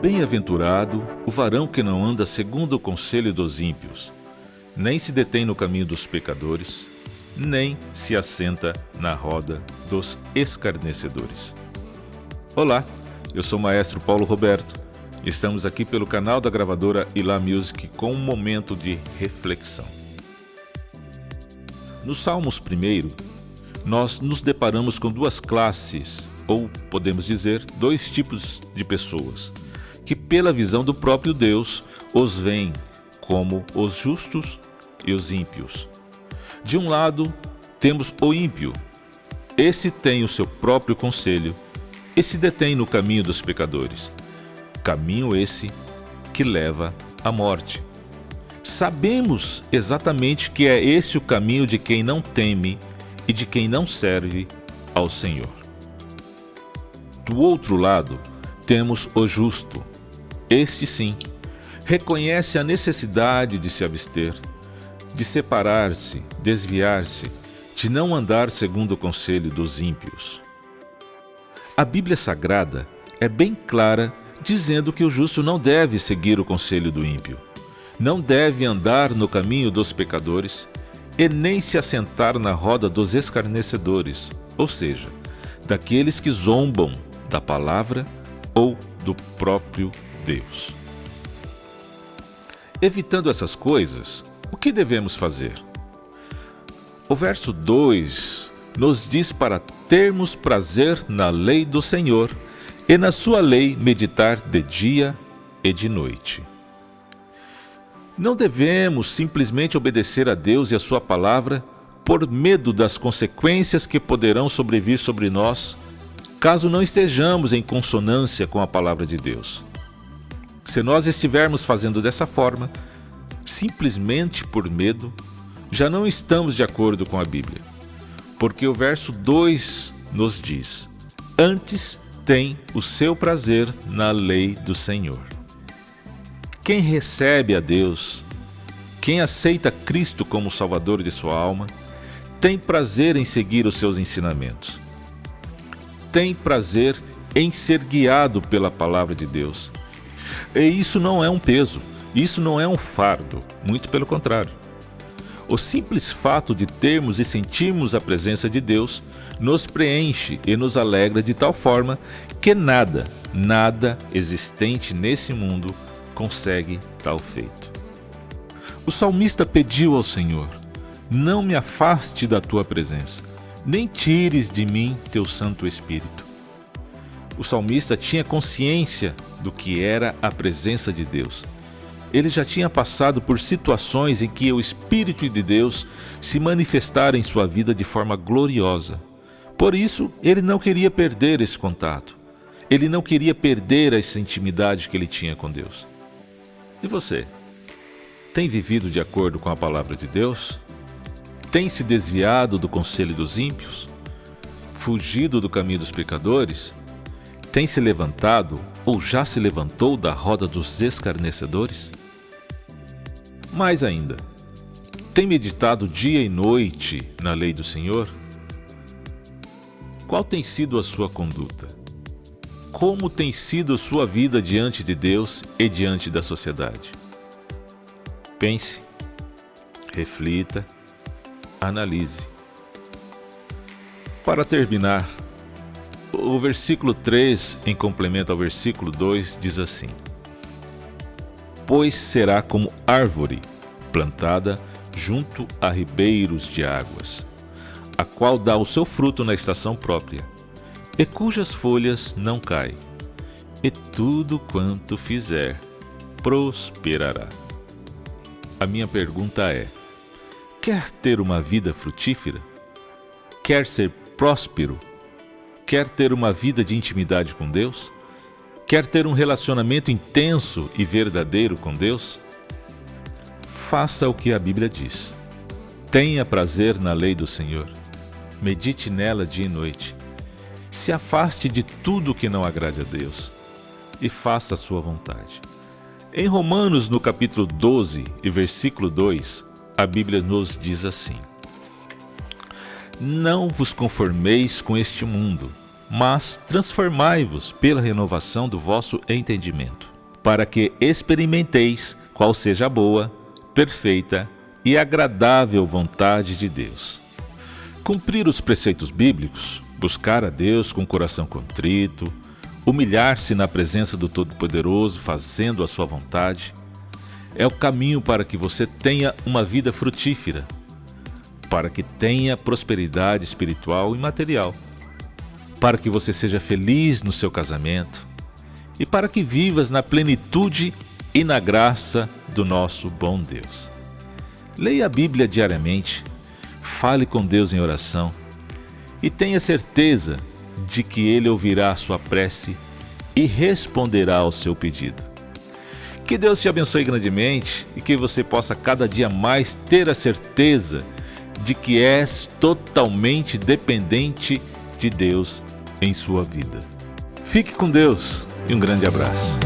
Bem-aventurado o varão que não anda segundo o conselho dos ímpios, nem se detém no caminho dos pecadores, nem se assenta na roda dos escarnecedores. Olá, eu sou o maestro Paulo Roberto. Estamos aqui pelo canal da gravadora Ilá Music com um momento de reflexão. No Salmos 1, nós nos deparamos com duas classes, ou podemos dizer, dois tipos de pessoas que, pela visão do próprio Deus, os veem como os justos e os ímpios. De um lado, temos o ímpio. Esse tem o seu próprio conselho e se detém no caminho dos pecadores. Caminho esse que leva à morte. Sabemos exatamente que é esse o caminho de quem não teme e de quem não serve ao Senhor. Do outro lado, temos o justo, este sim, reconhece a necessidade de se abster, de separar-se, desviar-se, de não andar segundo o conselho dos ímpios. A Bíblia Sagrada é bem clara dizendo que o justo não deve seguir o conselho do ímpio, não deve andar no caminho dos pecadores e nem se assentar na roda dos escarnecedores, ou seja, daqueles que zombam da palavra ou do próprio Deus. Evitando essas coisas, o que devemos fazer? O verso 2 nos diz para termos prazer na lei do Senhor e na sua lei meditar de dia e de noite. Não devemos simplesmente obedecer a Deus e a sua palavra por medo das consequências que poderão sobrevir sobre nós caso não estejamos em consonância com a palavra de Deus. Se nós estivermos fazendo dessa forma, simplesmente por medo, já não estamos de acordo com a Bíblia. Porque o verso 2 nos diz: Antes tem o seu prazer na lei do Senhor. Quem recebe a Deus, quem aceita Cristo como Salvador de sua alma, tem prazer em seguir os seus ensinamentos. Tem prazer em ser guiado pela palavra de Deus e isso não é um peso, isso não é um fardo, muito pelo contrário. O simples fato de termos e sentirmos a presença de Deus nos preenche e nos alegra de tal forma que nada, nada existente nesse mundo consegue tal feito. O salmista pediu ao Senhor: Não me afaste da tua presença, nem tires de mim teu Santo Espírito. O salmista tinha consciência do que era a presença de Deus. Ele já tinha passado por situações em que o Espírito de Deus se manifestara em sua vida de forma gloriosa. Por isso, ele não queria perder esse contato. Ele não queria perder essa intimidade que ele tinha com Deus. E você? Tem vivido de acordo com a palavra de Deus? Tem se desviado do conselho dos ímpios? Fugido do caminho dos pecadores? Tem se levantado ou já se levantou da roda dos escarnecedores? Mais ainda, tem meditado dia e noite na lei do Senhor? Qual tem sido a sua conduta? Como tem sido sua vida diante de Deus e diante da sociedade? Pense, reflita, analise. Para terminar, o versículo 3, em complemento ao versículo 2, diz assim: Pois será como árvore plantada junto a ribeiros de águas, a qual dá o seu fruto na estação própria, e cujas folhas não caem, e tudo quanto fizer prosperará. A minha pergunta é: quer ter uma vida frutífera? Quer ser próspero Quer ter uma vida de intimidade com Deus? Quer ter um relacionamento intenso e verdadeiro com Deus? Faça o que a Bíblia diz. Tenha prazer na lei do Senhor. Medite nela dia e noite. Se afaste de tudo que não agrade a Deus e faça a sua vontade. Em Romanos, no capítulo 12 e versículo 2, a Bíblia nos diz assim: não vos conformeis com este mundo, mas transformai-vos pela renovação do vosso entendimento, para que experimenteis qual seja a boa, perfeita e agradável vontade de Deus. Cumprir os preceitos bíblicos, buscar a Deus com o coração contrito, humilhar-se na presença do Todo-Poderoso, fazendo a sua vontade, é o caminho para que você tenha uma vida frutífera, para que tenha prosperidade espiritual e material para que você seja feliz no seu casamento e para que vivas na plenitude e na graça do nosso bom Deus. Leia a Bíblia diariamente, fale com Deus em oração e tenha certeza de que Ele ouvirá a sua prece e responderá ao seu pedido. Que Deus te abençoe grandemente e que você possa cada dia mais ter a certeza de que és totalmente dependente de Deus em sua vida. Fique com Deus e um grande abraço.